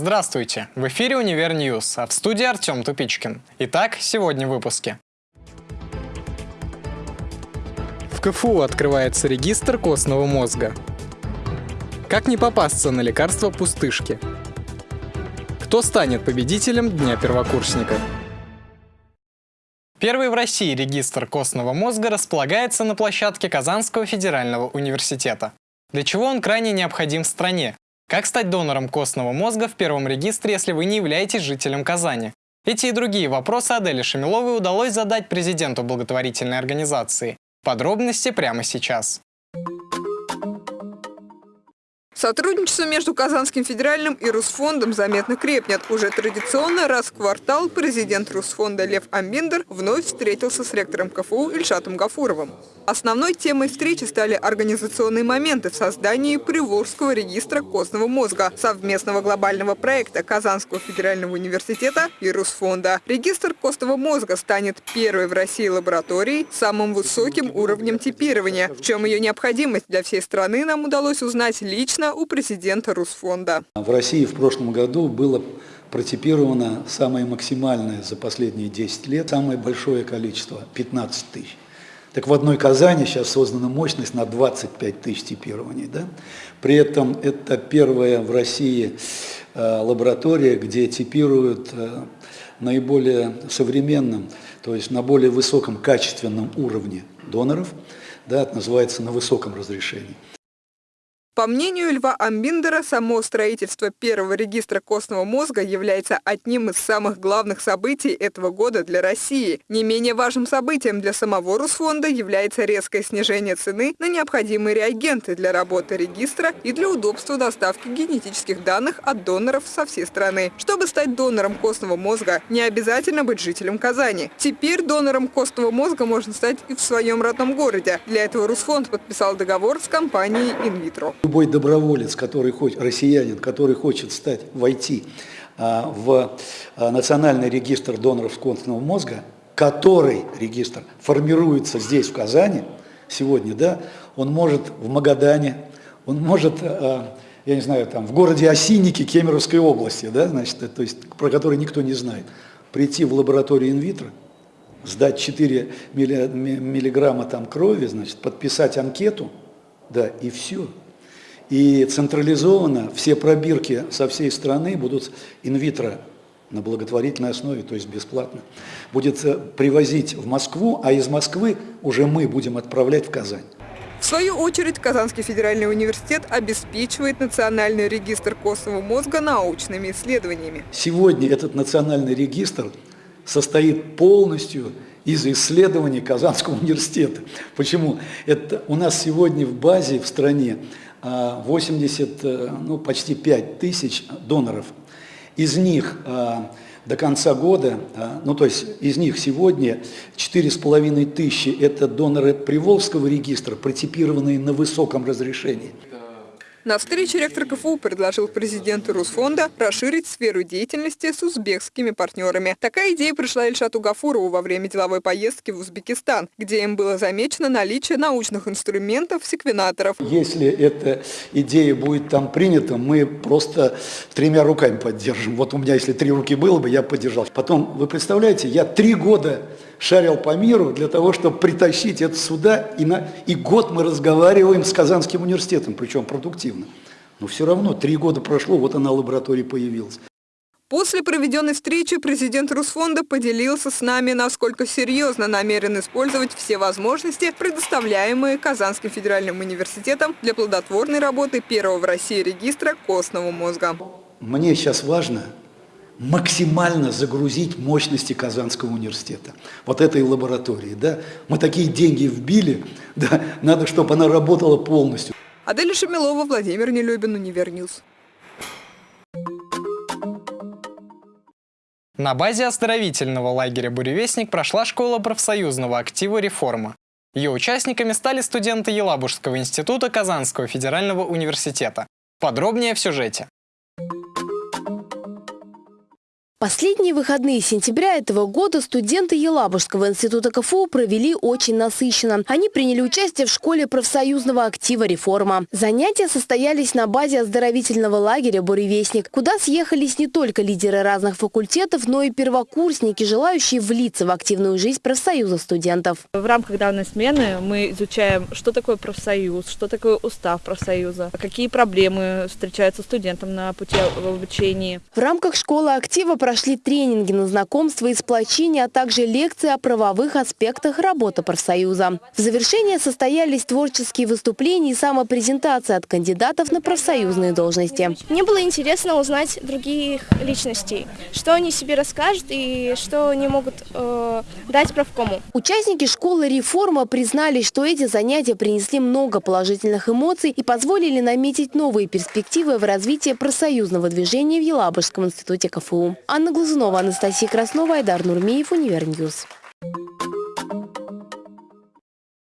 Здравствуйте! В эфире «Универ Ньюс», а в студии Артем Тупичкин. Итак, сегодня в выпуске. В КФУ открывается регистр костного мозга. Как не попасться на лекарства пустышки? Кто станет победителем Дня первокурсника? Первый в России регистр костного мозга располагается на площадке Казанского федерального университета. Для чего он крайне необходим стране? Как стать донором костного мозга в первом регистре, если вы не являетесь жителем Казани? Эти и другие вопросы Аделе Шамиловой удалось задать президенту благотворительной организации. Подробности прямо сейчас. Сотрудничество между Казанским федеральным и Русфондом заметно крепнет. Уже традиционно раз в квартал президент Русфонда Лев Амбиндер вновь встретился с ректором КФУ Ильшатом Гафуровым. Основной темой встречи стали организационные моменты в создании Приволжского регистра костного мозга, совместного глобального проекта Казанского федерального университета и Русфонда. Регистр костного мозга станет первой в России лабораторией с самым высоким уровнем типирования. В чем ее необходимость для всей страны нам удалось узнать лично у президента Русфонда. В России в прошлом году было протипировано самое максимальное за последние 10 лет, самое большое количество – 15 тысяч. Так в одной Казани сейчас создана мощность на 25 тысяч типирований. Да? При этом это первая в России э, лаборатория, где типируют э, наиболее современным, то есть на более высоком качественном уровне доноров, да, это называется на высоком разрешении. По мнению Льва Амбиндера, само строительство первого регистра костного мозга является одним из самых главных событий этого года для России. Не менее важным событием для самого Русфонда является резкое снижение цены на необходимые реагенты для работы регистра и для удобства доставки генетических данных от доноров со всей страны. Чтобы стать донором костного мозга, не обязательно быть жителем Казани. Теперь донором костного мозга можно стать и в своем родном городе. Для этого Русфонд подписал договор с компанией «Инвитро». Любой доброволец, который хочет, россиянин, который хочет стать, войти а, в а, национальный регистр доноров костного мозга, который регистр формируется здесь, в Казани, сегодня, да, он может в Магадане, он может, а, я не знаю, там, в городе Осинники Кемеровской области, да, значит, то есть, про который никто не знает, прийти в лабораторию инвитро, сдать 4 миллиграмма там крови, значит, подписать анкету, да, и все. И централизованно все пробирки со всей страны будут инвитро на благотворительной основе, то есть бесплатно, будет э, привозить в Москву, а из Москвы уже мы будем отправлять в Казань. В свою очередь, Казанский федеральный университет обеспечивает национальный регистр костного мозга научными исследованиями. Сегодня этот национальный регистр состоит полностью из исследований Казанского университета. Почему? Это у нас сегодня в базе в стране 80, э, ну, почти 5 тысяч доноров. Из них э, до конца года, э, ну то есть из них сегодня 4,5 тысячи – это доноры Приволжского регистра, протипированные на высоком разрешении. На встрече ректор КФУ предложил президенту Русфонда расширить сферу деятельности с узбекскими партнерами. Такая идея пришла Ильшату Гафурову во время деловой поездки в Узбекистан, где им было замечено наличие научных инструментов, секвенаторов. Если эта идея будет там принята, мы просто тремя руками поддержим. Вот у меня, если три руки было бы, я поддержал. Потом, вы представляете, я три года шарил по миру для того, чтобы притащить это сюда, и, на, и год мы разговариваем с Казанским университетом, причем продуктивно. Но все равно, три года прошло, вот она лаборатория появилась. После проведенной встречи президент Русфонда поделился с нами, насколько серьезно намерен использовать все возможности, предоставляемые Казанским федеральным университетом для плодотворной работы первого в России регистра костного мозга. Мне сейчас важно максимально загрузить мощности Казанского университета, вот этой лаборатории. Да? Мы такие деньги вбили, да? надо, чтобы она работала полностью. Аделя Шамилова, Владимир Нелюбин, Универньюз. На базе оздоровительного лагеря «Буревестник» прошла школа профсоюзного актива «Реформа». Ее участниками стали студенты Елабужского института Казанского федерального университета. Подробнее в сюжете. Последние выходные сентября этого года студенты Елабужского института КФУ провели очень насыщенно. Они приняли участие в школе профсоюзного актива «Реформа». Занятия состоялись на базе оздоровительного лагеря «Буревестник», куда съехались не только лидеры разных факультетов, но и первокурсники, желающие влиться в активную жизнь профсоюза студентов. В рамках данной смены мы изучаем, что такое профсоюз, что такое устав профсоюза, какие проблемы встречаются студентам на пути обучения. В рамках школы актива прошли тренинги на знакомство и сплочение, а также лекции о правовых аспектах работы профсоюза. В завершение состоялись творческие выступления и самопрезентация от кандидатов на профсоюзные должности. Мне было интересно узнать других личностей, что они себе расскажут и что они могут э, дать правкому. Участники школы «Реформа» признали, что эти занятия принесли много положительных эмоций и позволили наметить новые перспективы в развитии профсоюзного движения в Елабужском институте КФУ. Анна Глазунова, Анастасия Краснова, Айдар Нурмеев, Универньюз.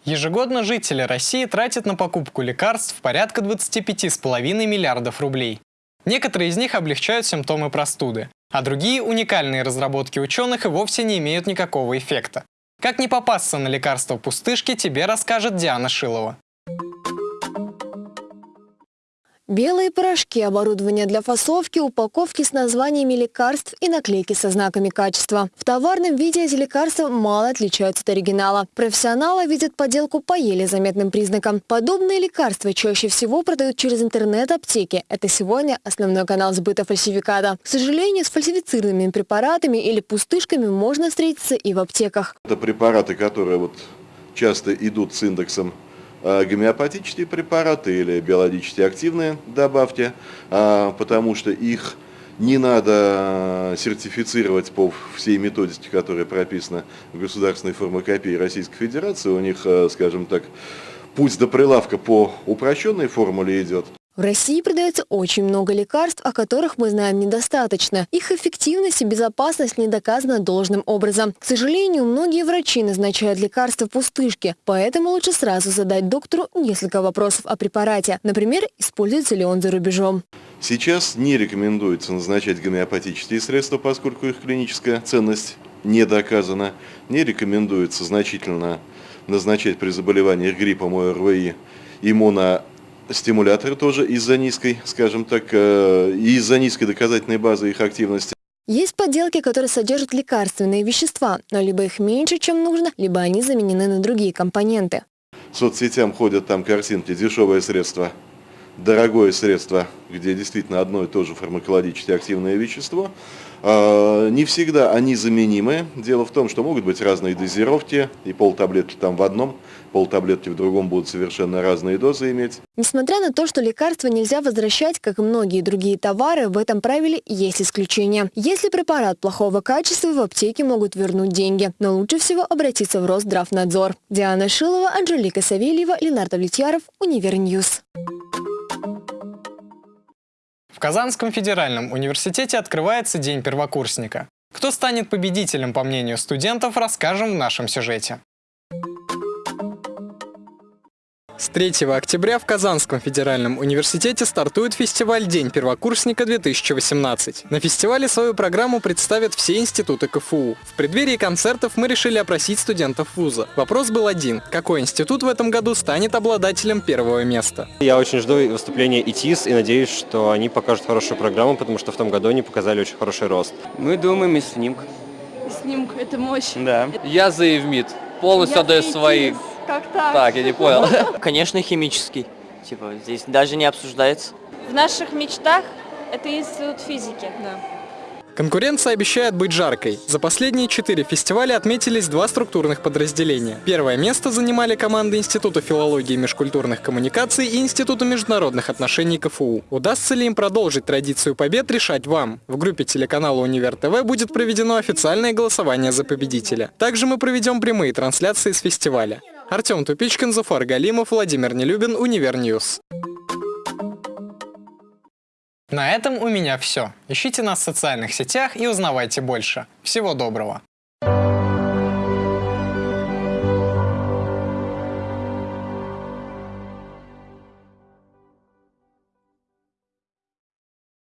Ежегодно жители России тратят на покупку лекарств порядка 25,5 миллиардов рублей. Некоторые из них облегчают симптомы простуды, а другие уникальные разработки ученых и вовсе не имеют никакого эффекта. Как не попасться на лекарства пустышки, тебе расскажет Диана Шилова. Белые порошки, оборудование для фасовки, упаковки с названиями лекарств и наклейки со знаками качества. В товарном виде эти лекарства мало отличаются от оригинала. Профессионалы видят подделку по еле заметным признакам. Подобные лекарства чаще всего продают через интернет-аптеки. Это сегодня основной канал сбыта фальсификата. К сожалению, с фальсифицированными препаратами или пустышками можно встретиться и в аптеках. Это препараты, которые вот часто идут с индексом гомеопатические препараты или биологически активные добавьте, а, потому что их не надо сертифицировать по всей методике, которая прописана в государственной фармакопии Российской Федерации. У них, э, скажем так, путь до прилавка по упрощенной формуле идет. В России продается очень много лекарств, о которых мы знаем недостаточно. Их эффективность и безопасность не доказана должным образом. К сожалению, многие врачи назначают лекарства пустышки, поэтому лучше сразу задать доктору несколько вопросов о препарате. Например, используется ли он за рубежом. Сейчас не рекомендуется назначать гомеопатические средства, поскольку их клиническая ценность не доказана. Не рекомендуется значительно назначать при заболеваниях гриппом ОРВИ иммуно стимуляторы тоже из-за низкой, скажем так, э, из-за низкой доказательной базы их активности. Есть подделки, которые содержат лекарственные вещества, но либо их меньше, чем нужно, либо они заменены на другие компоненты. Соцсетям ходят там картинки, дешевое средство, дорогое средство, где действительно одно и то же фармакологически активное вещество. А, не всегда они заменимы. Дело в том, что могут быть разные дозировки, и полтаблетки там в одном, полтаблетки в другом будут совершенно разные дозы иметь. Несмотря на то, что лекарства нельзя возвращать, как и многие другие товары, в этом правиле есть исключения. Если препарат плохого качества, в аптеке могут вернуть деньги. Но лучше всего обратиться в Росздравнадзор. Диана Шилова, Анжелика Савельева, Ленардо Влетьяров, Универньюз. В Казанском федеральном университете открывается День первокурсника. Кто станет победителем, по мнению студентов, расскажем в нашем сюжете. С 3 октября в Казанском федеральном университете стартует фестиваль «День первокурсника-2018». На фестивале свою программу представят все институты КФУ. В преддверии концертов мы решили опросить студентов вуза. Вопрос был один. Какой институт в этом году станет обладателем первого места? Я очень жду выступления ИТИС и надеюсь, что они покажут хорошую программу, потому что в том году они показали очень хороший рост. Мы думаем и снимк. Снимок – это мощь. Да. Я за Евмит. Полностью отдаю свои как так? Так, я не понял. Конечно, химический. Типа, здесь даже не обсуждается. В наших мечтах это институт физики. Да. Конкуренция обещает быть жаркой. За последние четыре фестиваля отметились два структурных подразделения. Первое место занимали команды Института филологии и межкультурных коммуникаций и Института международных отношений КФУ. Удастся ли им продолжить традицию побед, решать вам. В группе телеканала Универ ТВ будет проведено официальное голосование за победителя. Также мы проведем прямые трансляции с фестиваля. Артем Тупичкин, Зафар Галимов, Владимир Нелюбин, Универньюз. На этом у меня все. Ищите нас в социальных сетях и узнавайте больше. Всего доброго!